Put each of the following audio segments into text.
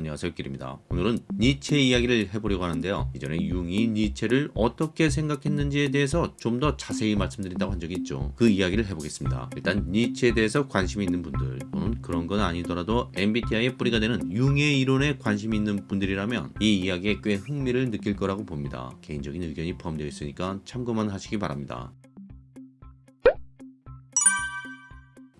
안녕하세요 길입니다. 오늘은 니체 이야기를 해보려고 하는데요. 이전에 융이 니체를 어떻게 생각했는지에 대해서 좀 더 자세히 말씀드린다고 한 적이 있죠. 그 이야기를 해보겠습니다. 일단 니체에 대해서 관심이 있는 분들 또는 그런 건 아니더라도 MBTI의 뿌리가 되는 융의 이론에 관심이 있는 분들이라면 이 이야기에 꽤 흥미를 느낄 거라고 봅니다. 개인적인 의견이 포함되어 있으니까 참고만 하시기 바랍니다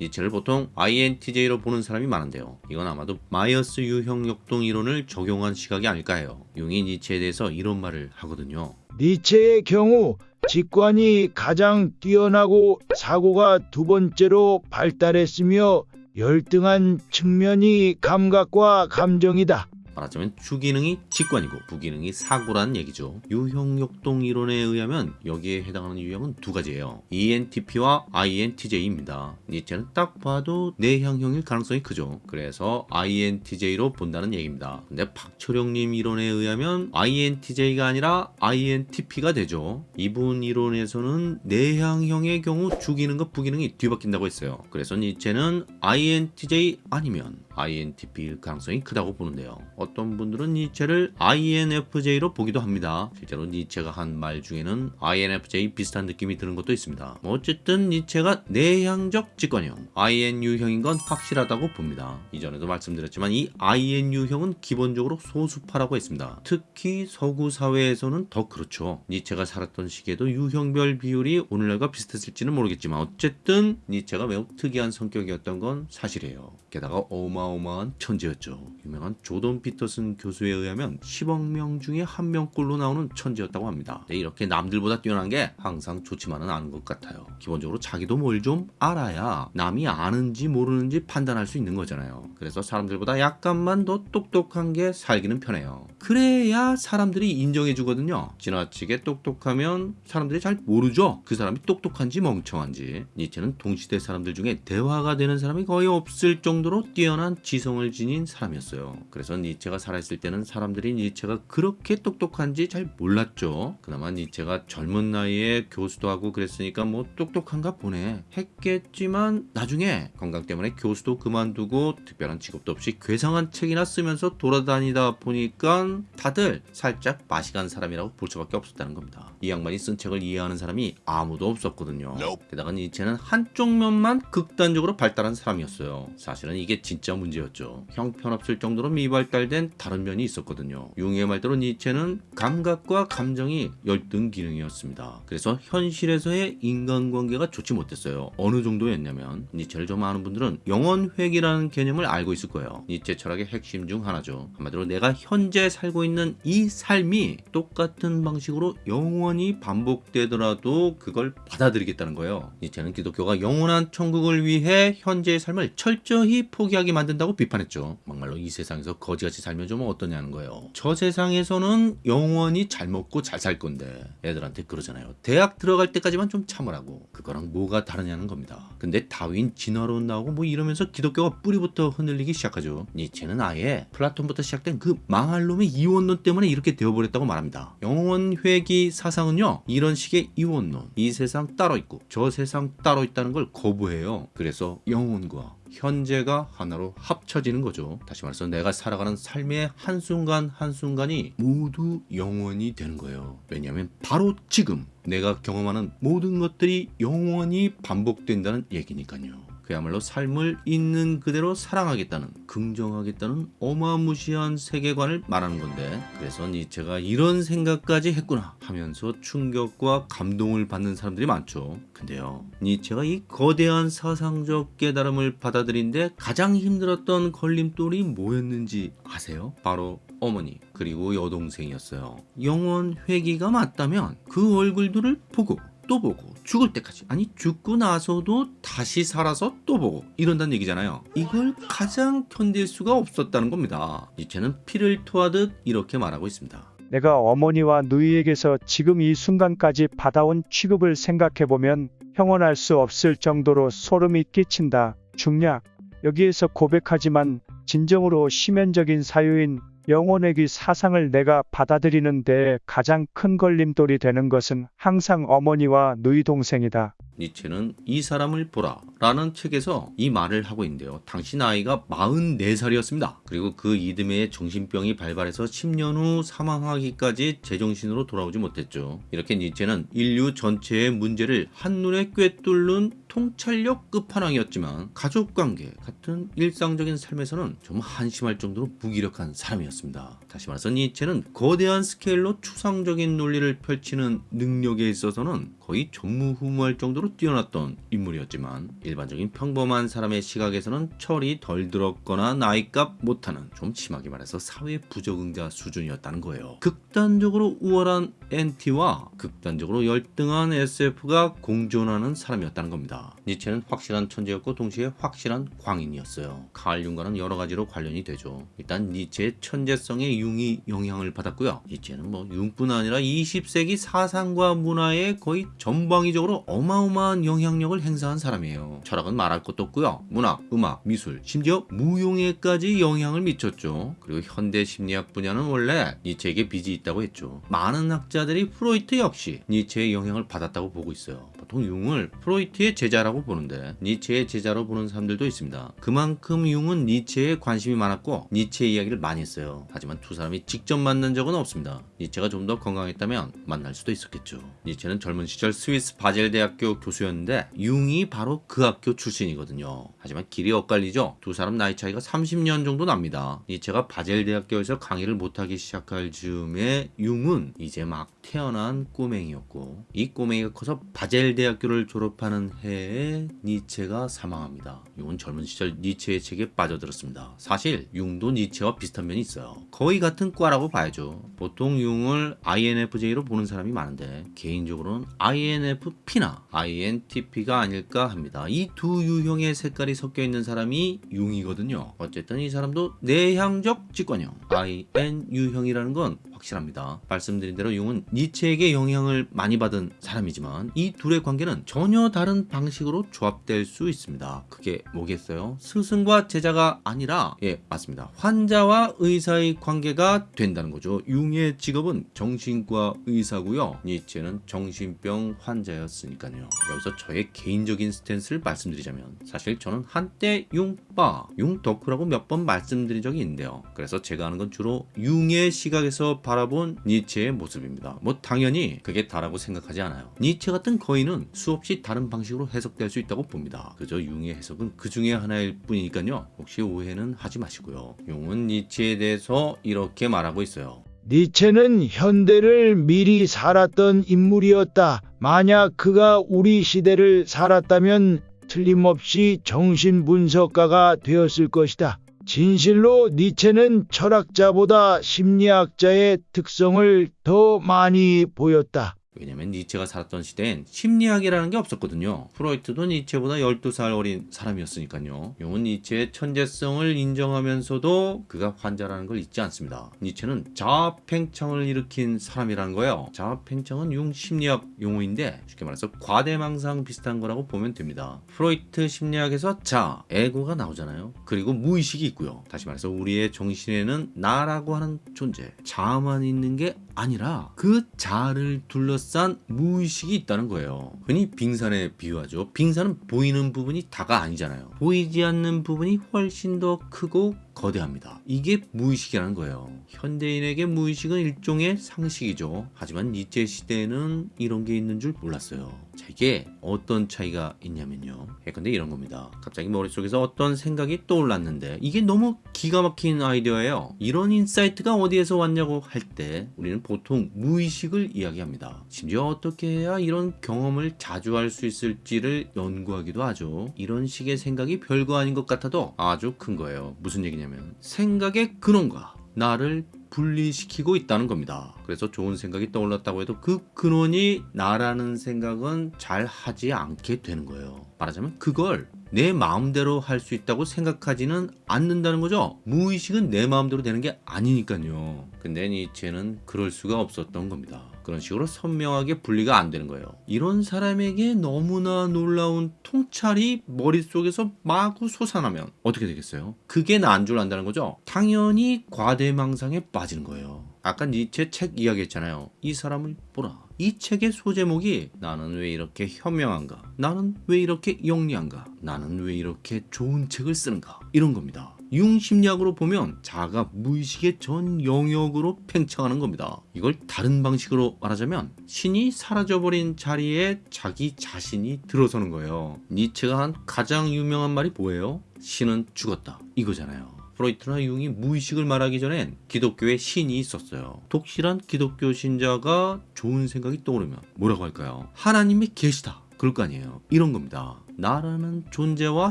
니체를 보통 INTJ로 보는 사람이 많은데요. 이건 아마도 마이어스 유형 역동 이론을 적용한 시각이 아닐까 해요. 융이 니체에 대해서 이런 말을 하거든요. 니체의 경우 직관이 가장 뛰어나고 사고가 두 번째로 발달했으며 열등한 측면이 감각과 감정이다. 말하자면 주기능이 직관이고 부기능이 사고라는 얘기죠. 유형역동 이론에 의하면 여기에 해당하는 유형은 두 가지예요. ENTP와 INTJ입니다. 니체는 딱 봐도 내향형일 가능성이 크죠. 그래서 INTJ로 본다는 얘기입니다. 근데 박초령님 이론에 의하면 INTJ가 아니라 INTP가 되죠. 이분 이론에서는 내향형의 경우 주기능과 부기능이 뒤바뀐다고 했어요. 그래서 니체는 INTJ 아니면 INTP일 가능성이 크다고 보는데요. 어떤 분들은 니체를 INFJ로 보기도 합니다. 실제로 니체가 한 말 중에는 INFJ 비슷한 느낌이 드는 것도 있습니다. 뭐 어쨌든 니체가 내향적 직관형 INU형인 건 확실하다고 봅니다. 이전에도 말씀드렸지만 이 INU형은 기본적으로 소수파라고 했습니다. 특히 서구 사회에서는 더 그렇죠. 니체가 살았던 시기에도 유형별 비율이 오늘날과 비슷했을지는 모르겠지만 어쨌든 니체가 매우 특이한 성격이었던 건 사실이에요. 게다가 어마어마한 천재였죠. 유명한 조던 피 터슨 교수에 의하면 10억 명 중에 한 명꼴로 나오는 천재였다고 합니다. 근데 이렇게 남들보다 뛰어난 게 항상 좋지만은 않은 것 같아요. 기본적으로 자기도 뭘 좀 알아야 남이 아는지 모르는지 판단할 수 있는 거잖아요. 그래서 사람들보다 약간만 더 똑똑한 게 살기는 편해요. 그래야 사람들이 인정해 주거든요. 지나치게 똑똑하면 사람들이 잘 모르죠. 그 사람이 똑똑한지 멍청한지. 니체는 동시대 사람들 중에 대화가 되는 사람이 거의 없을 정도로 뛰어난 지성을 지닌 사람이었어요. 그래서 니체 가 살아있을 때는 사람들이 니체가 그렇게 똑똑한지 잘 몰랐죠. 그나마 니체가 젊은 나이에 교수도 하고 그랬으니까 뭐 똑똑한가 보네 했겠지만 나중에 건강 때문에 교수도 그만두고 특별한 직업도 없이 괴상한 책이나 쓰면서 돌아다니다 보니까 다들 살짝 맛이 간 사람이라고 볼 수밖에 없었다는 겁니다. 이 양반이 쓴 책을 이해하는 사람이 아무도 없었거든요. 게다가 니체는 한쪽 면만 극단적으로 발달한 사람이었어요. 사실은 이게 진짜 문제였죠. 형편없을 정도로 미발달 된 다른 면이 있었거든요. 융의 말대로 니체는 감각과 감정이 열등 기능이었습니다. 그래서 현실에서의 인간관계가 좋지 못했어요. 어느 정도였냐면 니체를 좀 아는 분들은 영원회귀라는 개념을 알고 있을 거예요. 니체 철학의 핵심 중 하나죠. 한마디로 내가 현재 살고 있는 이 삶이 똑같은 방식으로 영원히 반복되더라도 그걸 받아들이겠다는 거예요. 니체는 기독교가 영원한 천국을 위해 현재의 삶을 철저히 포기하게 만든다고 비판했죠. 막말로 이 세상에서 거지같이 살면 좀 어떠냐는 거예요. 저 세상에서는 영원히 잘 먹고 잘 살 건데 애들한테 그러잖아요. 대학 들어갈 때까지만 좀 참으라고. 그거랑 뭐가 다르냐는 겁니다. 근데 다윈 진화론 나오고 뭐 이러면서 기독교가 뿌리부터 흔들리기 시작하죠. 니체는 아예 플라톤부터 시작된 그 망할 놈의 이원론 때문에 이렇게 되어버렸다고 말합니다. 영원 회귀 사상은요 이런 식의 이원론 이 세상 따로 있고 저 세상 따로 있다는 걸 거부해요. 그래서 영원과 현재가 하나로 합쳐지는 거죠. 다시 말해서 내가 살아가는 삶의 한순간 한순간이 모두 영원히 되는 거예요. 왜냐하면 바로 지금 내가 경험하는 모든 것들이 영원히 반복된다는 얘기니까요. 그야말로 삶을 있는 그대로 사랑하겠다는 긍정하겠다는 어마무시한 세계관을 말하는 건데 그래서 니체가 이런 생각까지 했구나 하면서 충격과 감동을 받는 사람들이 많죠 근데요 니체가 이 거대한 사상적 깨달음을 받아들인데 가장 힘들었던 걸림돌이 뭐였는지 아세요? 바로 어머니 그리고 여동생이었어요 영원 회귀가 맞다면 그 얼굴들을 보고 또 보고 죽을 때까지 아니 죽고 나서도 다시 살아서 또 보고 이런다는 얘기잖아요 이걸 가장 견딜 수가 없었다는 겁니다 니체는 피를 토하듯 이렇게 말하고 있습니다 내가 어머니와 누이에게서 지금 이 순간까지 받아온 취급을 생각해보면 형언할 수 없을 정도로 소름이 끼친다. 중략. 여기에서 고백하지만 진정으로 심연적인 사유인 영혼의기 사상을 내가 받아들이는 데 가장 큰 걸림돌이 되는 것은 항상 어머니와 누이 동생이다. 니체는 이 사람을 보라 라는 책에서 이 말을 하고 있는데요. 당시 나이가 44살이었습니다. 그리고 그 이듬해에 정신병이 발발해서 10년 후 사망하기까지 제정신으로 돌아오지 못했죠. 이렇게 니체는 인류 전체의 문제를 한눈에 꿰뚫는 통찰력 끝판왕이었지만 가족관계 같은 일상적인 삶에서는 좀 한심할 정도로 무기력한 사람이었습니다. 다시 말해서 니체는 거대한 스케일로 추상적인 논리를 펼치는 능력에 있어서는 거의 전무후무할 정도로 뛰어났던 인물이었지만 일반적인 평범한 사람의 시각에서는 철이 덜 들었거나 나이값 못하는 좀 심하게 말해서 사회 부적응자 수준이었다는 거예요. 극단적으로 우월한 NT와 극단적으로 열등한 SF가 공존하는 사람이었다는 겁니다. 니체는 확실한 천재였고 동시에 확실한 광인이었어요. 칼 융과는 여러 가지로 관련이 되죠. 일단 니체의 천재성에 융이 영향을 받았고요. 니체는 뭐 융뿐 아니라 20세기 사상과 문화에 거의 전방위적으로 어마어마한 영향력을 행사한 사람이에요. 철학은 말할 것도 없고요. 문학, 음악, 미술, 심지어 무용에까지 영향을 미쳤죠. 그리고 현대 심리학 분야는 원래 니체에게 빚이 있다고 했죠. 많은 학자들이 프로이트 역시 니체의 영향을 받았다고 보고 있어요. 보통 융을 프로이트의 제자라고 보는데 니체의 제자로 보는 사람들도 있습니다. 그만큼 융은 니체에 관심이 많았고 니체 이야기를 많이 했어요. 하지만 두 사람이 직접 만난 적은 없습니다. 니체가 좀 더 건강했다면 만날 수도 있었겠죠. 니체는 젊은 시절 스위스 바젤 대학교 교수였는데 융이 바로 그 학교 출신이거든요. 하지만 길이 엇갈리죠. 두 사람 나이 차이가 30년 정도 납니다. 니체가 바젤 대학교에서 강의를 못하기 시작할 즈음에 융은 이제 막 태어난 꼬맹이였고 이 꼬맹이가 커서 바젤 대학교를 졸업하는 해에 니체가 사망합니다. 융은 젊은 시절 니체의 책에 빠져들었습니다. 사실 융도 니체와 비슷한 면이 있어요. 거의 같은 과라고 봐야죠. 보통 융을 INFJ로 보는 사람이 많은데 개인적으로는 INFP나 INTP가 아닐까 합니다. 이 두 유형의 색깔이 섞여 있는 사람이 융이거든요. 어쨌든 이 사람도 내향적 직관형 IN 유형이라는 건 확실합니다. 말씀드린 대로 융은 니체에게 영향을 많이 받은 사람이지만 이 둘의 관계는 전혀 다른 방식으로 조합될 수 있습니다. 그게 뭐겠어요? 스승과 제자가 아니라 예 맞습니다. 환자와 의사의 관계가 된다는 거죠. 융의 직업은 정신과 의사고요. 니체는 정신병 환자였으니까요. 여기서 저의 개인적인 stance를 말씀드리자면 사실 저는 한때 융빠, 융덕후라고 몇 번 말씀드린 적이 있는데요. 그래서 제가 하는 건 주로 융의 시각에서 바라본 니체의 모습입니다. 뭐 당연히 그게 다라고 생각하지 않아요. 니체 같은 거인은 수없이 다른 방식으로 해석될 수 있다고 봅니다. 그저 융의 해석은 그 중에 하나일 뿐이니까요. 혹시 오해는 하지 마시고요. 융은 니체에 대해서 이렇게 말하고 있어요. 니체는 현대를 미리 살았던 인물이었다. 만약 그가 우리 시대를 살았다면 틀림없이 정신분석가가 되었을 것이다. 진실로 니체는 철학자보다 심리학자의 특성을 더 많이 보였다. 왜냐면 니체가 살았던 시대엔 심리학이라는 게 없었거든요. 프로이트도 니체보다 12살 어린 사람이었으니까요. 용은 니체의 천재성을 인정하면서도 그가 환자라는 걸 잊지 않습니다. 니체는 자아팽창을 일으킨 사람이라는 거예요. 자아팽창은 용 심리학 용어인데 쉽게 말해서 과대망상 비슷한 거라고 보면 됩니다. 프로이트 심리학에서 자, 에고가 나오잖아요. 그리고 무의식이 있고요. 다시 말해서 우리의 정신에는 나라고 하는 존재, 자아만 있는 게 아니라 그 자아를 둘러싼 무의식이 있다는 거예요. 흔히 빙산에 비유하죠. 빙산은 보이는 부분이 다가 아니잖아요. 보이지 않는 부분이 훨씬 더 크고 거대합니다. 이게 무의식이라는 거예요. 현대인에게 무의식은 일종의 상식이죠. 하지만 니체 시대에는 이런 게 있는 줄 몰랐어요. 자, 이게 어떤 차이가 있냐면요. 예컨대 이런 겁니다. 갑자기 머릿속에서 어떤 생각이 떠올랐는데 이게 너무 기가 막힌 아이디어예요. 이런 insight가 어디에서 왔냐고 할 때 우리는 보통 무의식을 이야기합니다. 심지어 어떻게 해야 이런 경험을 자주 할 수 있을지를 연구하기도 하죠. 이런 식의 생각이 별거 아닌 것 같아도 아주 큰 거예요. 무슨 얘기냐면 생각의 근원과 나를 분리시키고 있다는 겁니다. 그래서 좋은 생각이 떠올랐다고 해도 그 근원이 나라는 생각은 잘 하지 않게 되는 거예요. 말하자면 그걸 내 마음대로 할 수 있다고 생각하지는 않는다는 거죠. 무의식은 내 마음대로 되는 게 아니니까요. 근데 니체는 그럴 수가 없었던 겁니다. 그런 식으로 선명하게 분리가 안 되는 거예요. 이런 사람에게 너무나 놀라운 통찰이 머릿속에서 마구 솟아나면 어떻게 되겠어요? 그게 나은 줄 안다는 거죠. 당연히 과대망상에 빠지는 거예요. 아까 니체 책 이야기했잖아요. 이 사람을 보라. 이 책의 소제목이 나는 왜 이렇게 현명한가? 나는 왜 이렇게 영리한가? 나는 왜 이렇게 좋은 책을 쓰는가? 이런 겁니다. 융심리학으로 보면 자가 무의식의 전 영역으로 팽창하는 겁니다. 이걸 다른 방식으로 말하자면 신이 사라져버린 자리에 자기 자신이 들어서는 거예요. 니체가 한 가장 유명한 말이 뭐예요? 신은 죽었다. 이거잖아요. 프로이트나 융이 무의식을 말하기 전엔 기독교에 신이 있었어요. 독실한 기독교 신자가 좋은 생각이 떠오르면 뭐라고 할까요? 하나님이 계시다. 그럴 거 아니에요. 이런 겁니다. 나라는 존재와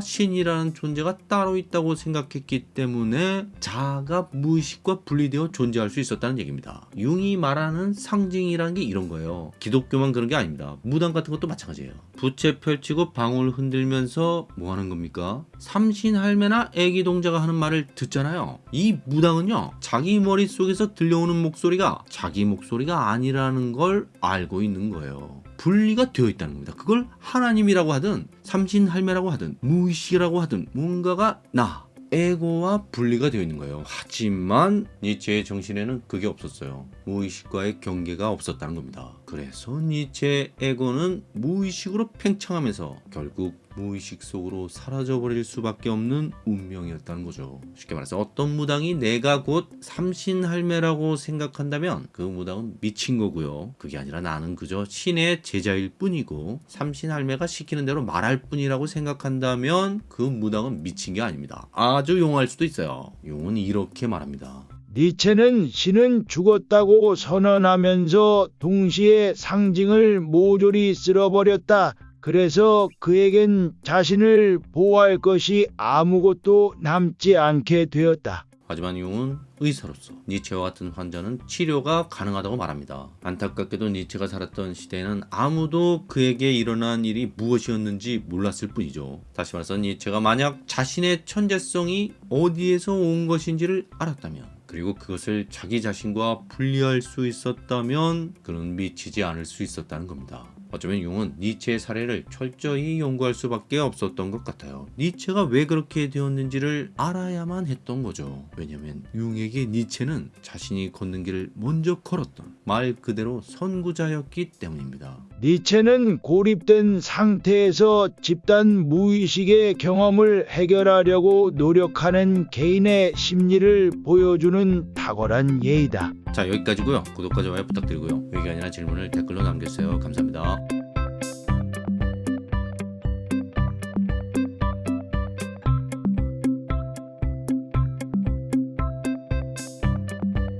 신이라는 존재가 따로 있다고 생각했기 때문에 자아가 무의식과 분리되어 존재할 수 있었다는 얘기입니다. 융이 말하는 상징이라는 게 이런 거예요. 기독교만 그런 게 아닙니다. 무당 같은 것도 마찬가지예요. 부채 펼치고 방울 흔들면서 뭐 하는 겁니까? 삼신 할매나 애기 동자가 하는 말을 듣잖아요. 이 무당은요, 자기 머릿속에서 들려오는 목소리가 자기 목소리가 아니라는 걸 알고 있는 거예요. 분리가 되어 있다는 겁니다. 그걸 하나님이라고 하든 삼신 할매라고 하든 무의식이라고 하든 뭔가가 나 에고와 분리가 되어 있는 거예요. 하지만 니체의 정신에는 그게 없었어요. 무의식과의 경계가 없었다는 겁니다. 그래서 니체의 에고는 무의식으로 팽창하면서 결국 무의식 속으로 사라져버릴 수밖에 없는 운명이었다는 거죠. 쉽게 말해서 어떤 무당이 내가 곧 삼신할매라고 생각한다면 그 무당은 미친 거고요. 그게 아니라 나는 그저 신의 제자일 뿐이고 삼신할매가 시키는 대로 말할 뿐이라고 생각한다면 그 무당은 미친 게 아닙니다. 아주 용할 수도 있어요. 용은 이렇게 말합니다. 니체는 신은 죽었다고 선언하면서 동시에 상징을 모조리 쓸어버렸다. 그래서 그에겐 자신을 보호할 것이 아무것도 남지 않게 되었다. 하지만 융은 의사로서 니체와 같은 환자는 치료가 가능하다고 말합니다. 안타깝게도 니체가 살았던 시대에는 아무도 그에게 일어난 일이 무엇이었는지 몰랐을 뿐이죠. 다시 말해서 니체가 만약 자신의 천재성이 어디에서 온 것인지를 알았다면 그리고 그것을 자기 자신과 분리할 수 있었다면 그는 미치지 않을 수 있었다는 겁니다. 어쩌면 융은 니체의 사례를 철저히 연구할 수밖에 없었던 것 같아요. 니체가 왜 그렇게 되었는지를 알아야만 했던 거죠. 왜냐면 융에게 니체는 자신이 걷는 길을 먼저 걸었던 말 그대로 선구자였기 때문입니다. 니체는 고립된 상태에서 집단 무의식의 경험을 해결하려고 노력하는 개인의 심리를 보여주는 탁월한 예이다. 자 여기까지고요. 구독과 좋아요 부탁드리고요. 의견이나 질문을 댓글로 남겨주세요. 감사합니다.